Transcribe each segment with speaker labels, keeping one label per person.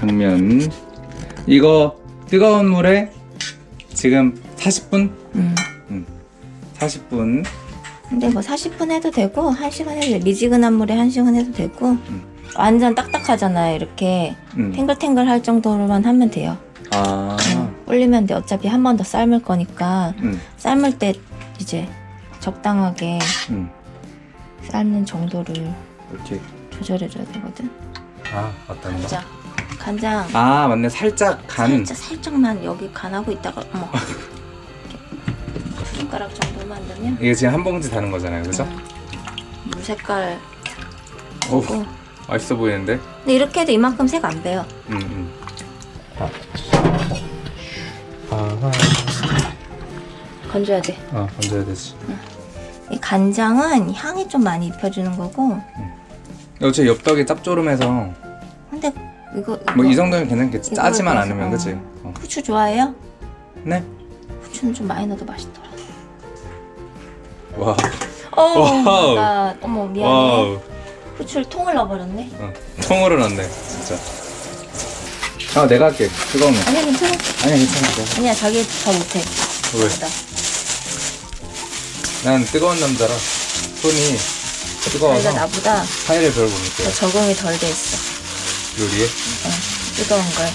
Speaker 1: 당면 이거 뜨거운 물에 지금 40분?
Speaker 2: 음.
Speaker 1: 40분
Speaker 2: 근데 뭐 40분 해도 되고 1시간 해도 돼. 미지근한 물에 1시간 해도 되고 완전 딱딱하잖아요. 이렇게
Speaker 1: 음.
Speaker 2: 탱글탱글 할 정도로만 하면 돼요.
Speaker 1: 아
Speaker 2: 음, 불리면 돼. 어차피 한 번 더 삶을 거니까
Speaker 1: 음.
Speaker 2: 삶을 때 이제 적당하게
Speaker 1: 음.
Speaker 2: 삶는 정도를
Speaker 1: 이렇게
Speaker 2: 조절해줘야 되거든.
Speaker 1: 아 거?
Speaker 2: 간장. 간장
Speaker 1: 아 맞네 살짝 간
Speaker 2: 살짝 살짝만 여기 간하고 있다가 어머 손가락 정도만 넣으면
Speaker 1: 이게 지금 한 봉지 다는 거잖아요 그죠?
Speaker 2: 음, 물 색깔
Speaker 1: 오 맛있어 보이는데?
Speaker 2: 근데 이렇게 해도 이만큼 색 안 배요.
Speaker 1: 음, 음. 아,
Speaker 2: 건져야 돼.
Speaker 1: 아, 얹어야 되지.
Speaker 2: 이 간장은 향이 좀 많이 입혀주는 거고
Speaker 1: 어째 엽떡이 짭조름해서
Speaker 2: 이거, 이거
Speaker 1: 뭐 이 정도면 괜찮겠지. 짜지만 않으면
Speaker 2: 어.
Speaker 1: 그치? 어.
Speaker 2: 후추 좋아해요?
Speaker 1: 네?
Speaker 2: 후추는 좀 많이 넣어도 맛있더라.
Speaker 1: 와.
Speaker 2: 어우,
Speaker 1: 와우.
Speaker 2: 나 어머 미안해.
Speaker 1: 와우.
Speaker 2: 후추를 통을 넣어버렸네.
Speaker 1: 어. 통으로 넣네, 진짜. 아, 내가 할게. 뜨거우면.
Speaker 2: 아니야 괜찮아.
Speaker 1: 아니야, 괜찮아.
Speaker 2: 아니야 자기 더 못해.
Speaker 1: 왜?
Speaker 2: 나보다.
Speaker 1: 난 뜨거운 남자라 손이
Speaker 2: 자기가
Speaker 1: 뜨거워서
Speaker 2: 나보다
Speaker 1: 파이를 별로
Speaker 2: 못더
Speaker 1: 느껴요.
Speaker 2: 적응이 덜 돼 있어.
Speaker 1: 요리에.
Speaker 2: 어, 뜨거운 걸.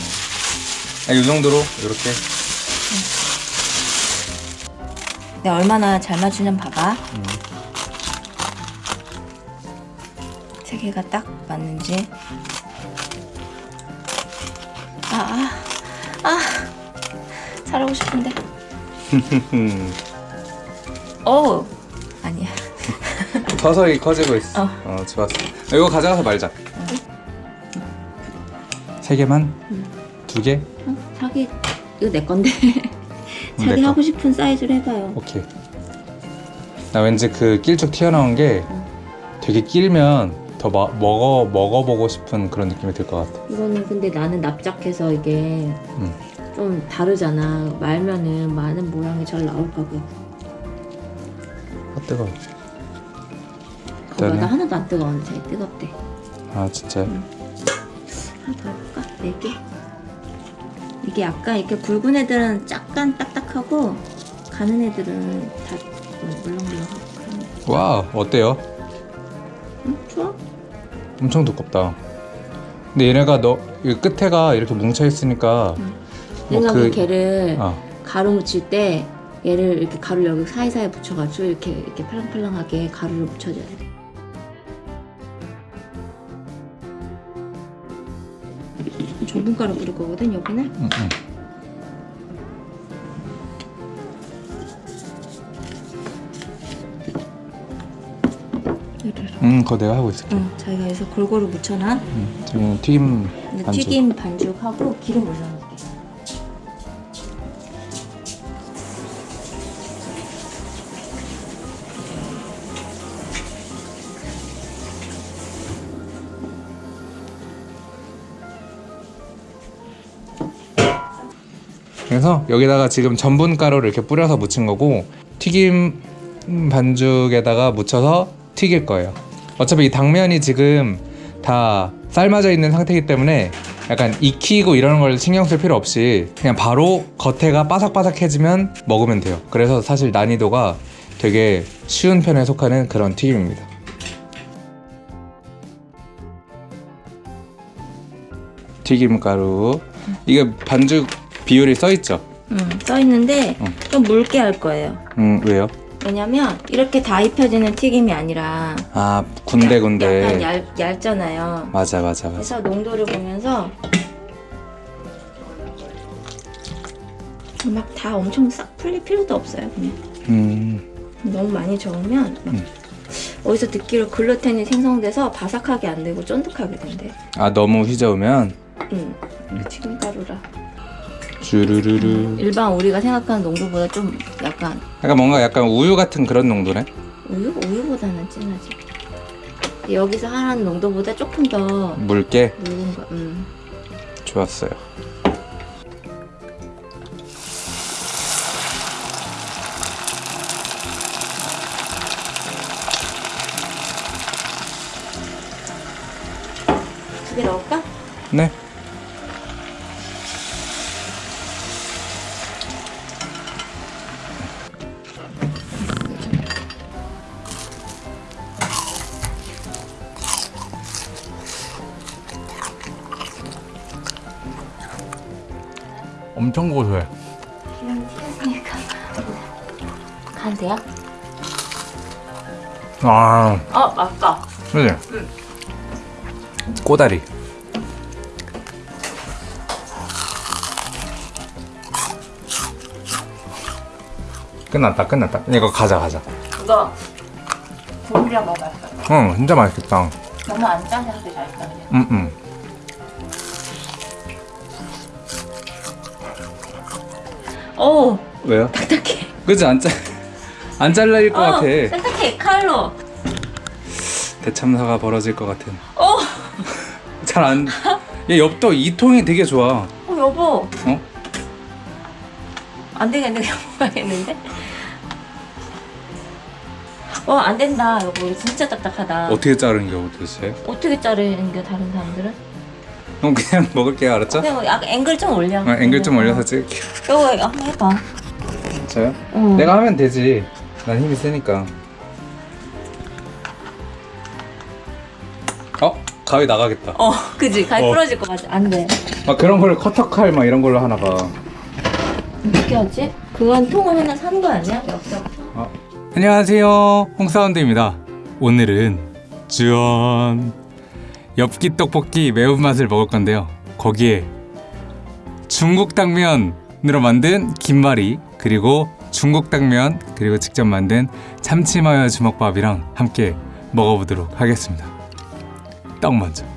Speaker 1: 아, 이 정도로 이렇게.
Speaker 2: 내가 얼마나 잘 맞추냐면 봐봐.
Speaker 1: 음.
Speaker 2: 세 개가 딱 맞는지. 아, 아, 아. 잘하고 싶은데. 어 아니야.
Speaker 1: 서서히 커지고 있어.
Speaker 2: 어.
Speaker 1: 어, 좋았어. 이거 가져가서 말자. 세 개만? 두 개?
Speaker 2: 어, 자기 이거 내 건데.
Speaker 1: 내
Speaker 2: 자기
Speaker 1: 거.
Speaker 2: 하고 싶은 사이즈로 해봐요.
Speaker 1: 오케이. 나 왠지 그 길쭉 튀어나온 게 되게 길면 더 마, 먹어 먹어보고 싶은 그런 느낌이 들 것 같아.
Speaker 2: 이거는 근데 나는 납작해서 이게
Speaker 1: 음.
Speaker 2: 좀 다르잖아. 말면은 많은 모양이 잘 나올까봐.
Speaker 1: 아 뜨거.
Speaker 2: 거봐
Speaker 1: 일단은-
Speaker 2: 나 하나도 안 자기 뜨겁대.
Speaker 1: 아 진짜.
Speaker 2: 하나 더해 개. 이게 약간 이렇게 굵은 애들은 약간 딱딱하고 가는 애들은 다 물렁물렁하고.
Speaker 1: 와 어때요?
Speaker 2: 응? 좋아?
Speaker 1: 엄청 두껍다. 근데 얘네가 너이 끝에가 이렇게 뭉쳐 있으니까 뭐
Speaker 2: 내가
Speaker 1: 그-
Speaker 2: 그 걔를
Speaker 1: 아
Speaker 2: 가루 묻힐 때 얘를 이렇게 가루 여기 사이사이에 붙여가지고 이렇게 이렇게 팔랑팔랑하게 가루를 묻혀줘야 돼. 전분가루 뿌릴 거거든 여기는.
Speaker 1: 응, 응. 음 그거 내가 하고 있을게.
Speaker 2: 응, 자기가 여기서 골고루 묻혀놔.
Speaker 1: 음, 지금 튀김
Speaker 2: 근데
Speaker 1: 반죽.
Speaker 2: 튀김 반죽하고 기름 올려
Speaker 1: 그래서 여기다가 지금 전분 가루를 이렇게 뿌려서 묻힌 거고 튀김 반죽에다가 묻혀서 튀길 거예요. 어차피 이 당면이 지금 다 삶아져 있는 상태이기 때문에 약간 익히고 이런 걸 신경 쓸 필요 없이 그냥 바로 겉에가 바삭바삭해지면 먹으면 돼요. 그래서 사실 난이도가 되게 쉬운 편에 속하는 그런 튀김입니다. 튀김 가루 이게 반죽 비율이 써 있죠?
Speaker 2: 응, 써 있는데
Speaker 1: 응.
Speaker 2: 좀 묽게 할 거예요.
Speaker 1: 음 왜요?
Speaker 2: 왜냐면 이렇게 다 입혀지는 튀김이 아니라
Speaker 1: 아 군데군데
Speaker 2: 약간 얇, 얇잖아요.
Speaker 1: 맞아 맞아 맞아
Speaker 2: 그래서 농도를 보면서 막 다 엄청 싹 풀릴 필요도 없어요. 그냥
Speaker 1: 음
Speaker 2: 너무 많이 저으면 막
Speaker 1: 음.
Speaker 2: 어디서 듣기로 글루텐이 생성돼서 바삭하게 안 되고 쫀득하게 된대.
Speaker 1: 아 너무 휘저으면
Speaker 2: 응. 튀김 가루라.
Speaker 1: 주르르르
Speaker 2: 일반 우리가 생각하는 농도보다 좀 약간
Speaker 1: 약간 뭔가 약간 우유 같은 그런 농도네
Speaker 2: 우유? 우유보다는 진하지. 여기서 하는 농도보다 조금 더
Speaker 1: 묽게
Speaker 2: 묽은 거. 음.
Speaker 1: 좋았어요
Speaker 2: 두 개 넣을까?
Speaker 1: 네 엄청 고소해.
Speaker 2: 기름 튀었으니까 간 돼요?
Speaker 1: 아,
Speaker 2: 어 맞다
Speaker 1: 그지? 꼬다리. 끝났다, 끝났다. 이거 가자, 가자.
Speaker 2: 그거 국물이랑 먹어봤어
Speaker 1: 응, 진짜 맛있겠다.
Speaker 2: 너무 안 짜서 하기 잘했다 그냥
Speaker 1: 응, 응.
Speaker 2: 어우
Speaker 1: 왜요?
Speaker 2: 딱딱해
Speaker 1: 그지 안 잘, 안 잘릴 것 같아.
Speaker 2: 어, 딱딱해 칼로
Speaker 1: 대참사가 벌어질 것 같은.
Speaker 2: 어,
Speaker 1: 잘 안. 얘 엽떡 이 통이 되게 좋아.
Speaker 2: 어 여보
Speaker 1: 어?
Speaker 2: 안 되겠네 그냥 먹어야겠는데 어 안 된다 여보 진짜 딱딱하다
Speaker 1: 어떻게 자른 겨 도대체?
Speaker 2: 어떻게 자르는 게 다른 사람들은?
Speaker 1: 그럼 그냥 먹을게요, 알았죠?
Speaker 2: 그냥 약간 앵글 좀 올려
Speaker 1: 아, 앵글 좀 올려서 찍을게요.
Speaker 2: 이거 한번 해봐
Speaker 1: 저요?
Speaker 2: 응.
Speaker 1: 내가 하면 되지. 난 힘이 세니까. 어? 가위 나가겠다.
Speaker 2: 어 그지 가위
Speaker 1: 어.
Speaker 2: 부러질 것 같아 안돼
Speaker 1: 막 그런 걸 커터칼 막 이런 걸로 하나 봐.
Speaker 2: 어떻게 하지? 그건 통을 하나 산 거 아니야? 엽떡
Speaker 1: 어. 안녕하세요. 홍사운드입니다. 오늘은 짠 엽기 떡볶이 매운맛을 먹을 건데요. 거기에 중국 당면으로 만든 김말이 그리고 중국 당면 그리고 직접 만든 참치마요 주먹밥이랑 함께 먹어보도록 하겠습니다. 떡 먼저.